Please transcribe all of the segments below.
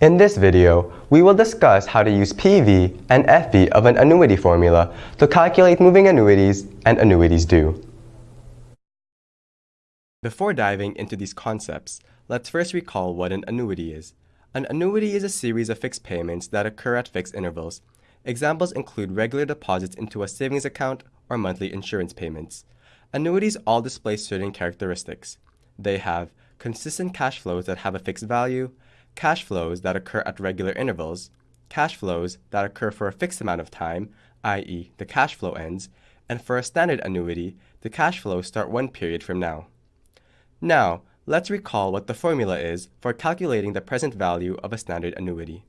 In this video, we will discuss how to use PV and FV of an annuity formula to calculate moving annuities and annuities due. Before diving into these concepts, let's first recall what an annuity is. An annuity is a series of fixed payments that occur at fixed intervals. Examples include regular deposits into a savings account or monthly insurance payments. Annuities all display certain characteristics. They have consistent cash flows that have a fixed value, cash flows that occur at regular intervals, cash flows that occur for a fixed amount of time, i.e., the cash flow ends, and for a standard annuity, the cash flows start one period from now. Now, let's recall what the formula is for calculating the present value of a standard annuity.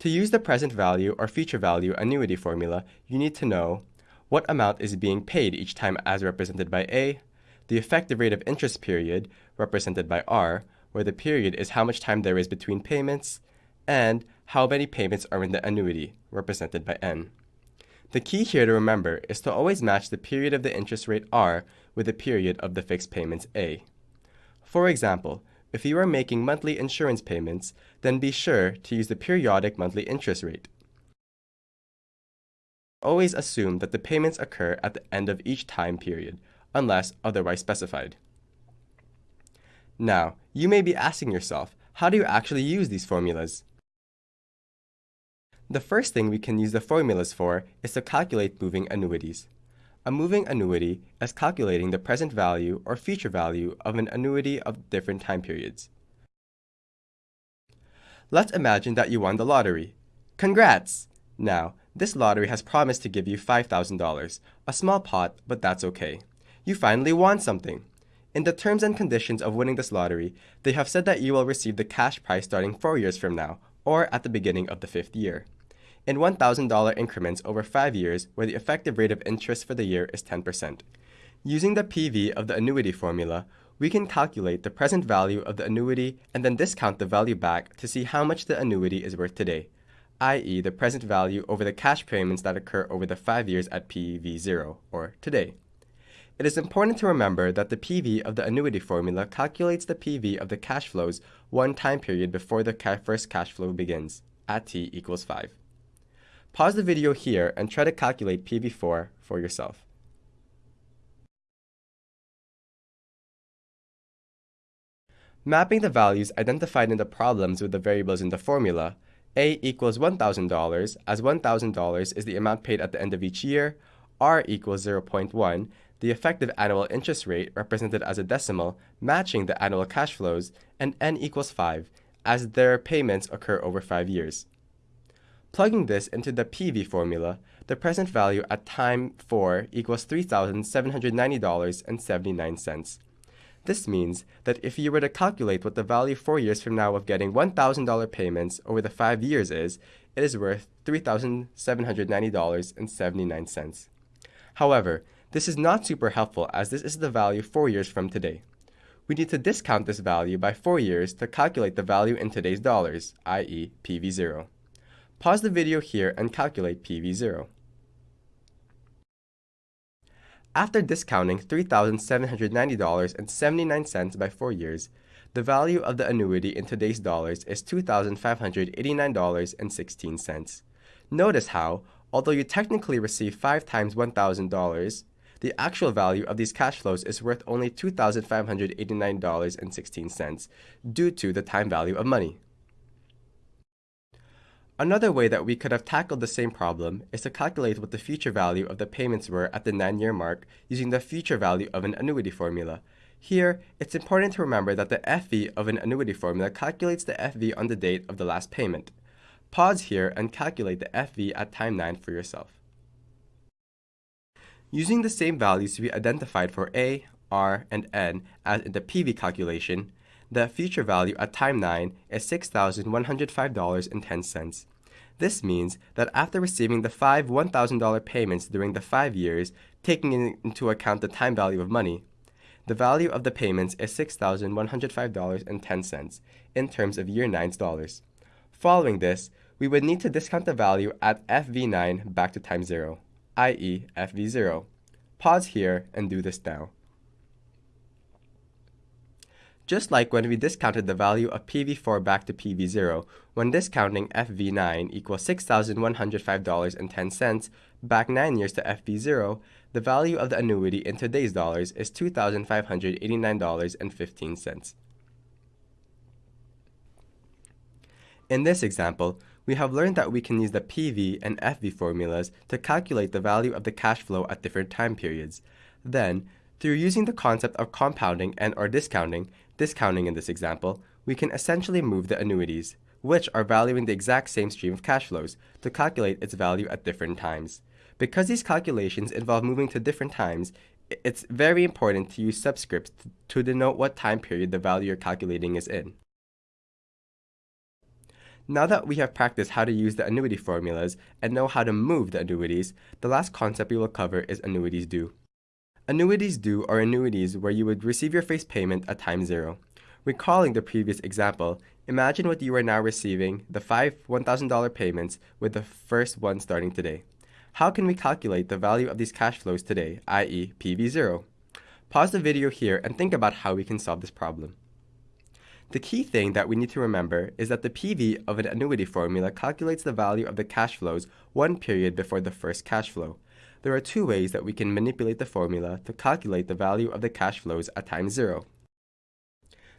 To use the present value or future value annuity formula, you need to know what amount is being paid each time as represented by A, the effective rate of interest period, represented by R, where the period is how much time there is between payments, and how many payments are in the annuity, represented by N. The key here to remember is to always match the period of the interest rate R with the period of the fixed payments A. For example, if you are making monthly insurance payments, then be sure to use the periodic monthly interest rate. Always assume that the payments occur at the end of each time period, unless otherwise specified. Now, you may be asking yourself, how do you actually use these formulas? The first thing we can use the formulas for is to calculate moving annuities. A moving annuity is calculating the present value or future value of an annuity of different time periods. Let's imagine that you won the lottery. Congrats! Now, this lottery has promised to give you $5,000, a small pot, but that's okay. You finally won something. In the terms and conditions of winning this lottery, they have said that you will receive the cash prize starting four years from now, or at the beginning of the fifth year, in $1,000 increments over five years where the effective rate of interest for the year is 10%. Using the PV of the annuity formula, we can calculate the present value of the annuity and then discount the value back to see how much the annuity is worth today, i.e. the present value over the cash payments that occur over the five years at PV0, or today. It is important to remember that the PV of the annuity formula calculates the PV of the cash flows one time period before the first cash flow begins, at t equals 5. Pause the video here and try to calculate PV4 for yourself. Mapping the values identified in the problems with the variables in the formula, A equals $1,000 as $1,000 is the amount paid at the end of each year, R equals 0.1 the effective annual interest rate represented as a decimal matching the annual cash flows, and n equals 5, as their payments occur over 5 years. Plugging this into the PV formula, the present value at time 4 equals $3,790.79. This means that if you were to calculate what the value 4 years from now of getting $1,000 payments over the 5 years is, it is worth $3,790.79. However, this is not super helpful as this is the value 4 years from today. We need to discount this value by 4 years to calculate the value in today's dollars, i.e. PV0. Pause the video here and calculate PV0. After discounting $3,790.79 by 4 years, the value of the annuity in today's dollars is $2,589.16. Notice how, although you technically receive 5 times $1,000, the actual value of these cash flows is worth only $2,589.16 due to the time value of money. Another way that we could have tackled the same problem is to calculate what the future value of the payments were at the 9-year mark using the future value of an annuity formula. Here, it's important to remember that the FV of an annuity formula calculates the FV on the date of the last payment. Pause here and calculate the FV at time 9 for yourself. Using the same values we identified for A, R, and N as in the PV calculation, the future value at time 9 is $6,105.10. This means that after receiving the five $1,000 payments during the five years, taking into account the time value of money, the value of the payments is $6,105.10 in terms of year 9's dollars. Following this, we would need to discount the value at FV9 back to time 0 i.e. FV0. Pause here and do this now. Just like when we discounted the value of PV4 back to PV0, when discounting FV9 equals $6,105.10 back 9 years to FV0, the value of the annuity in today's dollars is $2,589.15. In this example, we have learned that we can use the PV and FV formulas to calculate the value of the cash flow at different time periods. Then, through using the concept of compounding and or discounting, discounting in this example, we can essentially move the annuities, which are valuing the exact same stream of cash flows, to calculate its value at different times. Because these calculations involve moving to different times, it's very important to use subscripts to denote what time period the value you're calculating is in. Now that we have practiced how to use the annuity formulas and know how to move the annuities, the last concept we will cover is annuities due. Annuities due are annuities where you would receive your face payment at time zero. Recalling the previous example, imagine what you are now receiving, the five $1,000 payments, with the first one starting today. How can we calculate the value of these cash flows today, i.e. PV0? Pause the video here and think about how we can solve this problem. The key thing that we need to remember is that the PV of an annuity formula calculates the value of the cash flows one period before the first cash flow. There are two ways that we can manipulate the formula to calculate the value of the cash flows at time zero.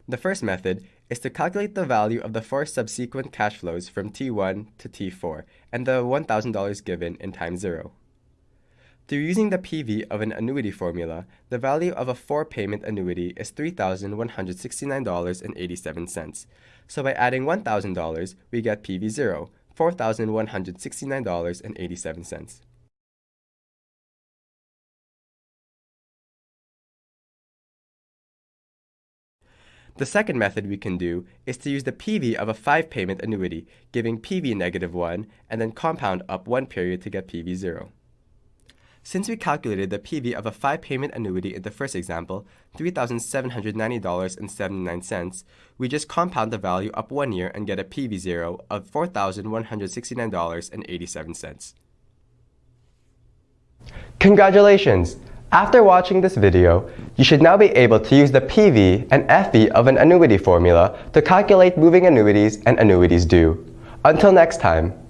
The first method is to calculate the value of the four subsequent cash flows from T1 to T4 and the $1,000 given in time zero. Through using the PV of an annuity formula, the value of a four-payment annuity is $3,169.87. So by adding $1,000, we get PV0, $4,169.87. The second method we can do is to use the PV of a 5-payment annuity, giving PV negative 1, and then compound up one period to get PV 0. Since we calculated the PV of a 5-payment annuity in the first example, $3,790.79, we just compound the value up one year and get a PV 0 of $4,169.87. Congratulations! After watching this video, you should now be able to use the PV and FV of an annuity formula to calculate moving annuities and annuities due. Until next time.